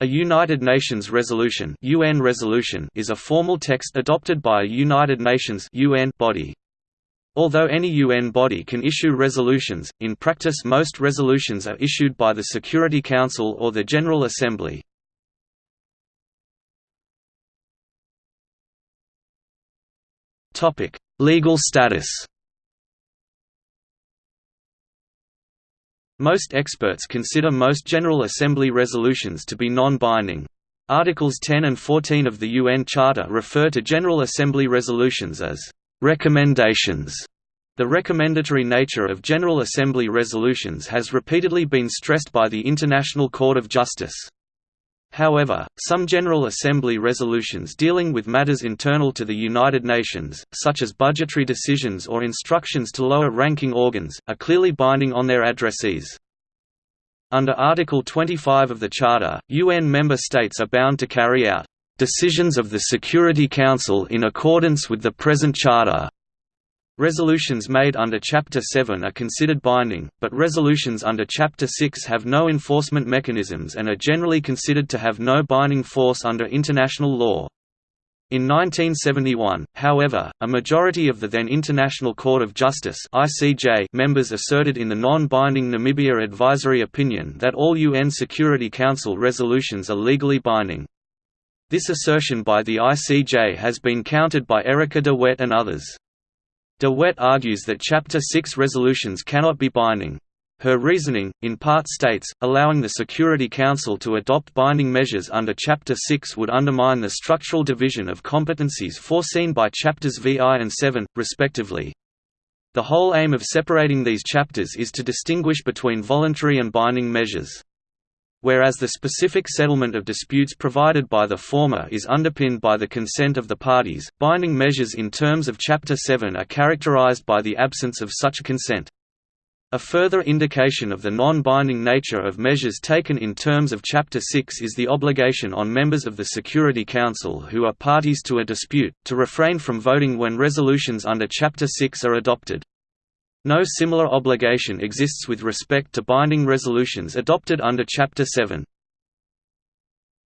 A United Nations resolution, UN resolution is a formal text adopted by a United Nations UN body. Although any UN body can issue resolutions, in practice most resolutions are issued by the Security Council or the General Assembly. Legal status Most experts consider most General Assembly resolutions to be non-binding. Articles 10 and 14 of the UN Charter refer to General Assembly resolutions as «recommendations». The recommendatory nature of General Assembly resolutions has repeatedly been stressed by the International Court of Justice. However, some General Assembly resolutions dealing with matters internal to the United Nations, such as budgetary decisions or instructions to lower-ranking organs, are clearly binding on their addressees. Under Article 25 of the Charter, UN member states are bound to carry out decisions of the Security Council in accordance with the present Charter, Resolutions made under Chapter 7 are considered binding, but resolutions under Chapter 6 have no enforcement mechanisms and are generally considered to have no binding force under international law. In 1971, however, a majority of the then International Court of Justice members asserted in the non-binding Namibia Advisory Opinion that all UN Security Council resolutions are legally binding. This assertion by the ICJ has been countered by Erika de Wet and others. De Wet argues that Chapter 6 resolutions cannot be binding. Her reasoning, in part states, allowing the Security Council to adopt binding measures under Chapter 6 would undermine the structural division of competencies foreseen by Chapters VI and VII, respectively. The whole aim of separating these chapters is to distinguish between voluntary and binding measures. Whereas the specific settlement of disputes provided by the former is underpinned by the consent of the parties, binding measures in terms of Chapter 7 are characterized by the absence of such consent. A further indication of the non-binding nature of measures taken in terms of Chapter 6 is the obligation on members of the Security Council who are parties to a dispute, to refrain from voting when resolutions under Chapter 6 are adopted. No similar obligation exists with respect to binding resolutions adopted under Chapter 7.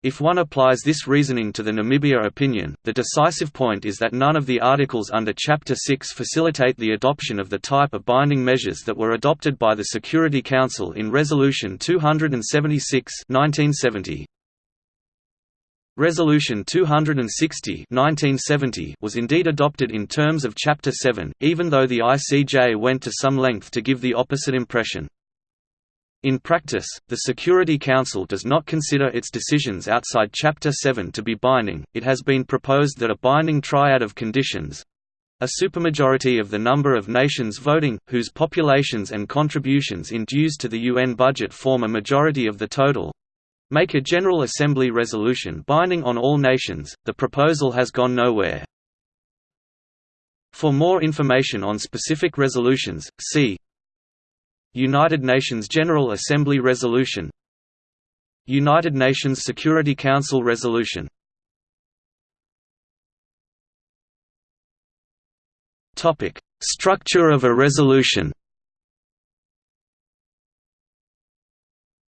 If one applies this reasoning to the Namibia opinion, the decisive point is that none of the articles under Chapter 6 facilitate the adoption of the type of binding measures that were adopted by the Security Council in Resolution 276 1970. Resolution 260 1970 was indeed adopted in terms of Chapter 7, even though the ICJ went to some length to give the opposite impression. In practice, the Security Council does not consider its decisions outside Chapter 7 to be binding. It has been proposed that a binding triad of conditions a supermajority of the number of nations voting, whose populations and contributions in dues to the UN budget form a majority of the total, Make a General Assembly resolution binding on all nations, the proposal has gone nowhere. For more information on specific resolutions, see United Nations General Assembly Resolution United Nations Security Council Resolution Structure of a resolution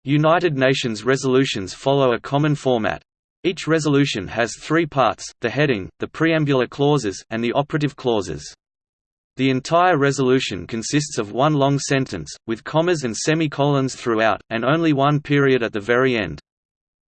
United Nations resolutions follow a common format. Each resolution has three parts, the heading, the preambular clauses, and the operative clauses. The entire resolution consists of one long sentence, with commas and semicolons throughout, and only one period at the very end.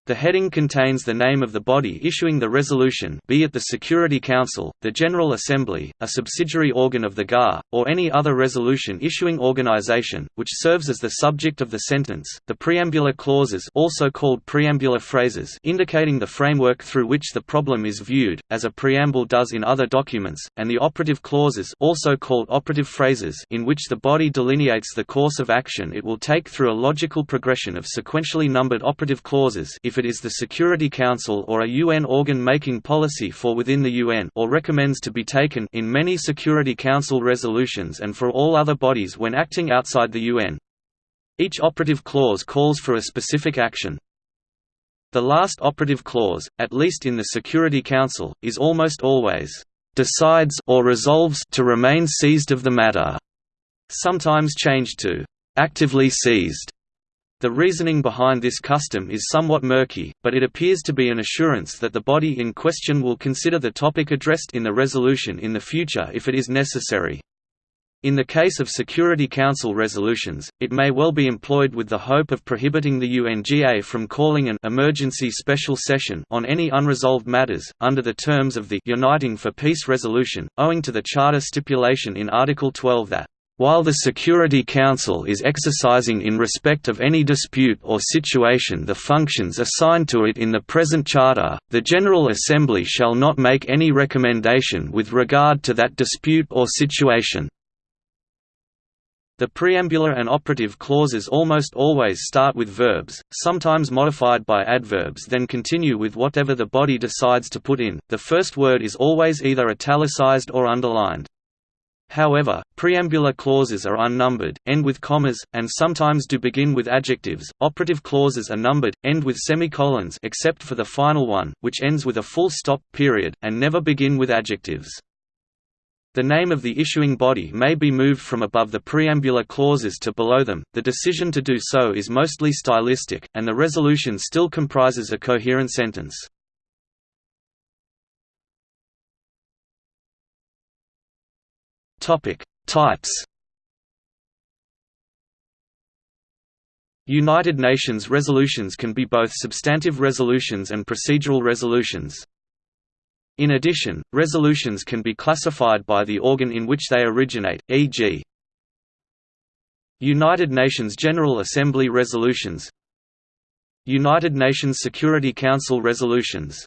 The heading contains the name of the body issuing the resolution be it the Security Council, the General Assembly, a subsidiary organ of the GA, or any other resolution issuing organization, which serves as the subject of the sentence, the preambular clauses also called preambular phrases indicating the framework through which the problem is viewed, as a preamble does in other documents, and the operative clauses also called operative phrases in which the body delineates the course of action it will take through a logical progression of sequentially numbered operative clauses if it is the Security Council or a UN organ making policy for within the UN or recommends to be taken in many Security Council resolutions and for all other bodies when acting outside the UN. Each operative clause calls for a specific action. The last operative clause, at least in the Security Council, is almost always decides or resolves to remain seized of the matter, sometimes changed to actively seized. The reasoning behind this custom is somewhat murky, but it appears to be an assurance that the body in question will consider the topic addressed in the resolution in the future if it is necessary. In the case of Security Council resolutions, it may well be employed with the hope of prohibiting the UNGA from calling an emergency special session on any unresolved matters, under the terms of the Uniting for Peace resolution, owing to the Charter stipulation in Article 12 that while the Security Council is exercising in respect of any dispute or situation the functions assigned to it in the present Charter, the General Assembly shall not make any recommendation with regard to that dispute or situation. The preambular and operative clauses almost always start with verbs, sometimes modified by adverbs then continue with whatever the body decides to put in, the first word is always either italicized or underlined. However, preambular clauses are unnumbered, end with commas, and sometimes do begin with adjectives. Operative clauses are numbered, end with semicolons except for the final one, which ends with a full stop period, and never begin with adjectives. The name of the issuing body may be moved from above the preambular clauses to below them, the decision to do so is mostly stylistic, and the resolution still comprises a coherent sentence. Types United Nations resolutions can be both substantive resolutions and procedural resolutions. In addition, resolutions can be classified by the organ in which they originate, e.g. United Nations General Assembly resolutions United Nations Security Council resolutions